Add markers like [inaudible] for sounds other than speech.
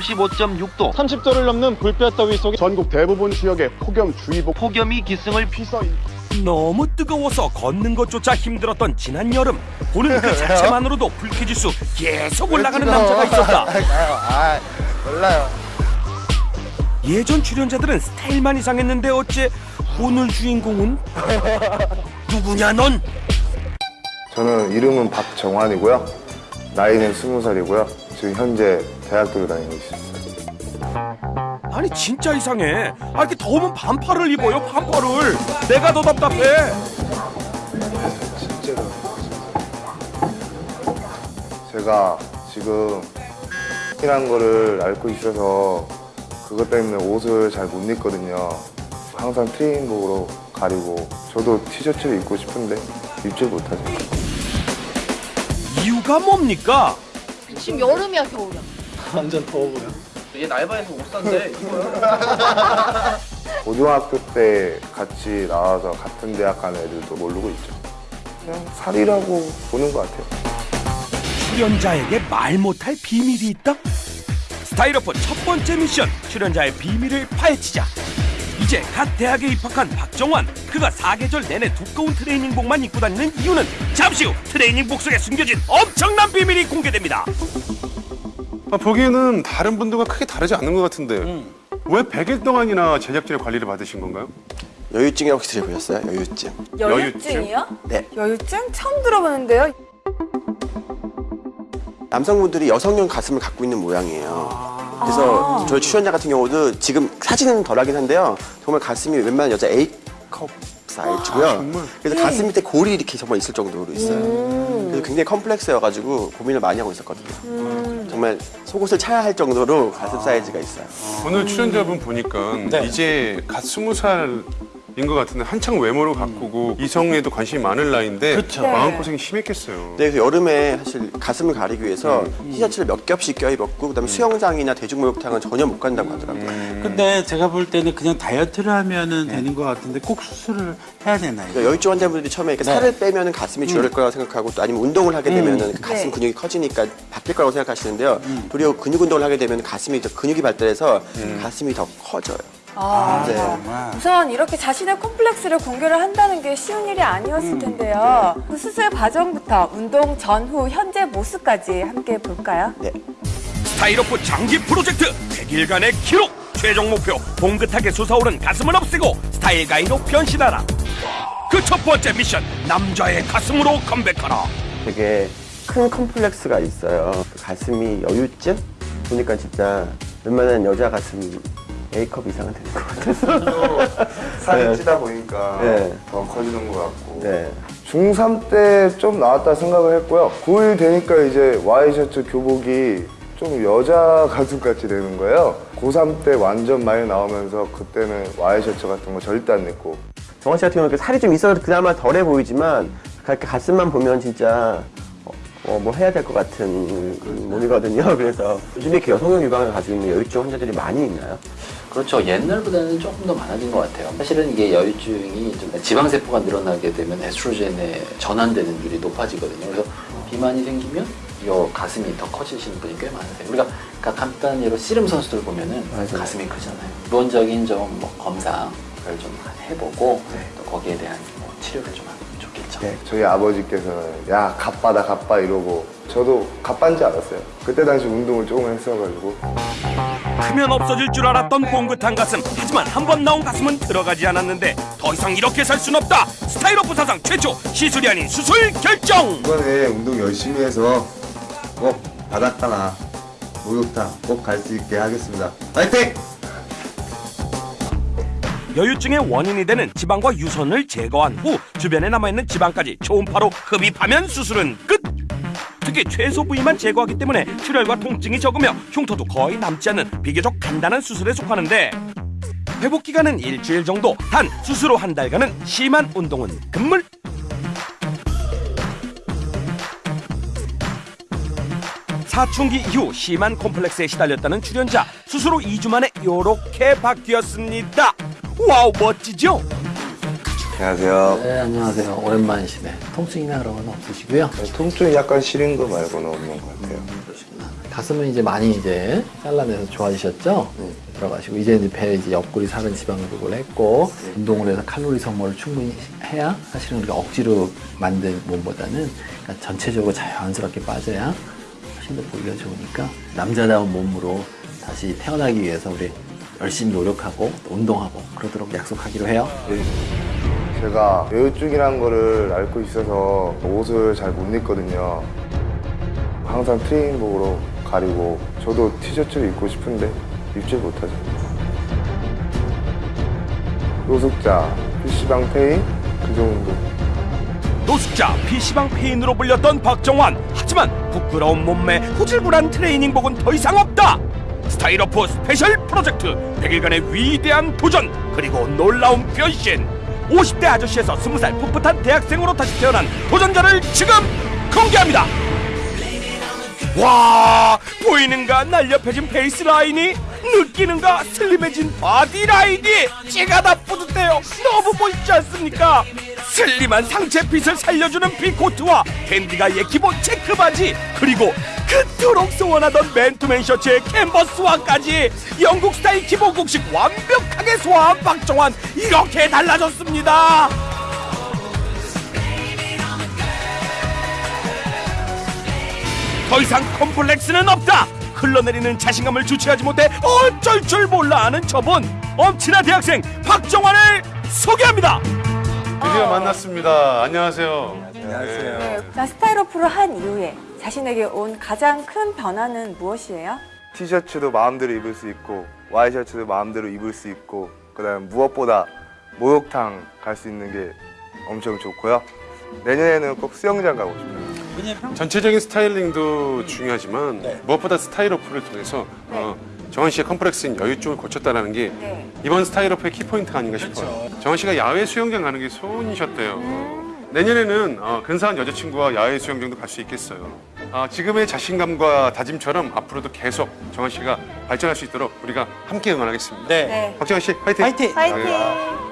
35.6도 30도를 넘는 불볕 더위 속에 전국 대부분 지역에 폭염주의보 폭염이 기승을 피서 너무 뜨거워서 걷는 것조차 힘들었던 지난 여름 보는 그 자체만으로도 불쾌지수 계속 올라가는 남자가 있었다 [laughs] 아, 몰라요. 예전 출연자들은 스타일만 이상했는데 어째 오늘 주인공은 [laughs] 누구냐 넌 저는 이름은 박정환이고요. 나이는 스무 살이고요. 지금 현재 대학교를 다니고 있습니다. 아니 진짜 이상해 아 이렇게 더우면 반팔을 입어요 반팔을 내가 더 답답해 진짜로. 제가 지금 이란 거를 앓고 있어서 그것 때문에 옷을 잘 못 입거든요. 항상 트레이닝복으로 가리고 저도 티셔츠를 입고 싶은데 입질 못하죠. 이유가 뭡니까 지금 여름이야 겨울이야? [laughs] 완전 더워 보여. 얘 날바에서 옷 산대 이거야 [laughs] 고등학교 때 같이 나와서 같은 대학 간 애들도 모르고 있죠. 그냥 살이라고 보는 것 같아요. 출연자에게 말 못할 비밀이 있다? 스타일러프 첫 번째 미션 출연자의 비밀을 파헤치자 이제 갓 대학에 입학한 박정환 그가 사계절 내내 두꺼운 트레이닝복만 입고 다니는 이유는 잠시 후 트레이닝복 속에 숨겨진 엄청난 비밀이 공개됩니다 아, 보기에는 다른 분들과 크게 다르지 않는 것 같은데 음. 왜 100일 동안이나 제작진의 관리를 받으신 건가요? 여유증이 혹시 들어보셨어요? 여유증. 여유증이요? 네. 여유증? 처음 들어보는데요. 남성분들이 여성용 가슴을 갖고 있는 모양이에요. 그래서 저희 출연자 같은 경우도 지금 사진은 덜하긴 한데요. 정말 가슴이 웬만한 여자 A컵 사이즈고요. 그래서 가슴 밑에 골이 이렇게 정말 있을 정도로 있어요. 그래서 굉장히 컴플렉스여가지고 고민을 많이 하고 있었거든요. 정말 속옷을 차야 할 정도로 가슴 사이즈가 있어요. 오늘 출연자분 보니까 네. 이제 갓 스무 살인 것 같은데 한창 외모를 가꾸고 이성에도 관심이 많은 나이인데 그쵸. 마음고생이 심했겠어요. 네, 그래서 여름에 사실 가슴을 가리기 위해서 티셔츠를 몇 겹씩 껴입었고 그다음에 수영장이나 대중목욕탕은 전혀 못 간다고 하더라고요. 근데 제가 볼 때는 그냥 다이어트를 하면은 되는 것 같은데 꼭 수술을 해야 되나요? 그러니까 여유증 환자분들이 처음에 이렇게 살을 빼면 가슴이 줄어들 거라고 생각하고 또 아니면 운동을 하게 되면 가슴 네. 근육이 커지니까 바뀔 거라고 생각하시는데요. 도리어 근육 운동을 하게 되면 가슴이 더 근육이 발달해서 가슴이 더 커져요. 아, 네. 우선 이렇게 자신의 콤플렉스를 공개를 한다는 게 쉬운 일이 아니었을 텐데요. 그 수술 과정부터 운동 전후 현재 모습까지 함께 볼까요? 네. 스타일 오프 장기 프로젝트 100일간의 기록 최종 목표 봉긋하게 솟아오른 가슴을 없애고 style guy로 변신하라 그 첫 번째 미션 남자의 가슴으로 컴백하라 되게 큰 컴플렉스가 있어요. 그 가슴이 여유증? 보니까 진짜 웬만한 여자 가슴 A컵 이상은 되는 것 같아서. [laughs] 살이 네. 찌다 보니까 네. 더 커지는 것 같고 네. 중3 때 좀 나왔다 생각을 했고요 고1 되니까 이제 와이셔츠 교복이 좀 여자 [laughs] 가슴같이 되는 거예요 고3 때 완전 많이 나오면서 그때는 와이셔츠 같은 거 절대 안 입고 정원 씨 같은 경우는 살이 좀 있어서 그나마 덜해 보이지만 그렇게 가슴만 보면 진짜 어, 어, 뭐 해야 될 것 같은 몸이거든요. 그래서 [laughs] 요즘에 이렇게 여성용 유방을 가지고 있는 여유증 환자들이 많이 있나요? 그렇죠. 옛날보다는 조금 더 많아진 것 같아요. 사실은 이게 여유증이 좀 지방세포가 늘어나게 되면 에스트로겐에 전환되는 율이 높아지거든요. 그래서 비만이 생기면 요 가슴이 더 커지시는 분이 꽤 많으세요. 우리가 가- 간단한 예로 씨름 선수들 보면은 맞아요. 가슴이 크잖아요. 기본적인 좀 뭐 검사를 좀 해보고 또 거기에 대한 뭐 치료를 좀 하면 좋겠죠. 네. 저희 아버지께서는 야 갑바다 갑바 이러고 저도 갑바인지 알았어요 그때 당시 운동을 조금 했어가지고 크면 없어질 줄 알았던 봉긋한 가슴. 하지만 한 번 나온 가슴은 들어가지 않았는데 더 이상 이렇게 살 순 없다. 스타일러프 사상 최초 시술이 아닌 수술 결정! 이번에 운동 열심히 해서 꼭 바닷가나 목욕탕 꼭 갈 수 있게 하겠습니다. 파이팅! 여유증의 원인이 되는 지방과 유선을 제거한 후 주변에 남아있는 지방까지 초음파로 흡입하면 수술은 끝 특히 최소 부위만 제거하기 때문에 출혈과 통증이 적으며 흉터도 거의 남지 않는 비교적 간단한 수술에 속하는데 회복 기간은 일주일 정도 단 수술 후 한 달간은 심한 운동은 금물 사춘기 이후 심한 콤플렉스에 시달렸다는 출연자 수술 후 2주 만에 요렇게 바뀌었습니다 wow 멋지죠? 안녕하세요. 네, 안녕하세요. 오랜만이시네. 통증이나 그런 건 없으시고요. 통증이 약간 시린 거 말고는 없는 것 같아요. 가슴은 이제 많이 이제 잘라내서 좋아지셨죠? 들어가시고 이제 이제 배 이제 옆구리 살은 지방 흡입을 했고 운동을 해서 칼로리 소모를 충분히 해야 사실은 우리가 억지로 만든 몸보다는 그러니까 전체적으로 자연스럽게 빠져야 훨씬 더 보기가 좋으니까 남자다운 몸으로 다시 태어나기 위해서 우리 열심히 노력하고 또 운동하고 그러도록 약속하기로 해요. 제가 여유증이라는 거를 앓고 있어서 옷을 잘 못 입거든요. 항상 트레이닝복으로 가리고 저도 티셔츠를 입고 싶은데 입지 못하죠. 노숙자, PC방 폐인 그 정도. 노숙자 PC방 폐인으로 불렸던 박정환 하지만 부끄러운 몸매 후줄근한 트레이닝복은 더 이상 없다 스타일오프 special 프로젝트 100일간의 위대한 도전 그리고 놀라운 변신 50대 아저씨에서 20살 풋풋한 대학생으로 다시 태어난 도전자를 지금 공개합니다. 와 보이는가? 날렵해진 face line이 느끼는가? 슬림해진 body line이 제가 다 뿌듯해요. 너무 멋있지 않습니까? 슬림한 상체핏을 살려주는 피코트와 dandy guy의 기본 체크 바지 그리고 그토록 소원하던 맨투맨 셔츠에 캔버스화까지 영국 스타일 기본 공식 완벽하게 소화한 박정환 이렇게 달라졌습니다. 더 이상 컴플렉스는 없다. 흘러내리는 자신감을 주체하지 못해 어쩔 줄 몰라 하는 저분 엄친아 대학생 박정환을 소개합니다. 드디어 만났습니다. 안녕하세요. 안녕하세요. 네, 나 스타일오프를 한 이후에 자신에게 온 가장 큰 변화는 무엇이에요? 티셔츠도 마음대로 입을 수 있고 와이셔츠도 마음대로 입을 수 있고 그다음에 무엇보다 목욕탕 갈 수 있는 게 엄청 좋고요. 내년에는 꼭 수영장 가고 싶어요. 전체적인 스타일링도 중요하지만 무엇보다 스타일 오프를 통해서 어, 정한 씨의 컴플렉스인 여유증을 고쳤다는 게 네. 이번 스타일 오프의 키포인트가 아닌가 싶어요. 정한 씨가 야외 수영장 가는 게 소원이셨대요. 내년에는 어, 근사한 여자친구와 야외 수영장도 갈 수 있겠어요. 아, 지금의 자신감과 다짐처럼 앞으로도 계속 정한 씨가 발전할 수 있도록 우리가 함께 응원하겠습니다. 네. 네. 박정한 씨 화이팅! 화이팅! 파이팅!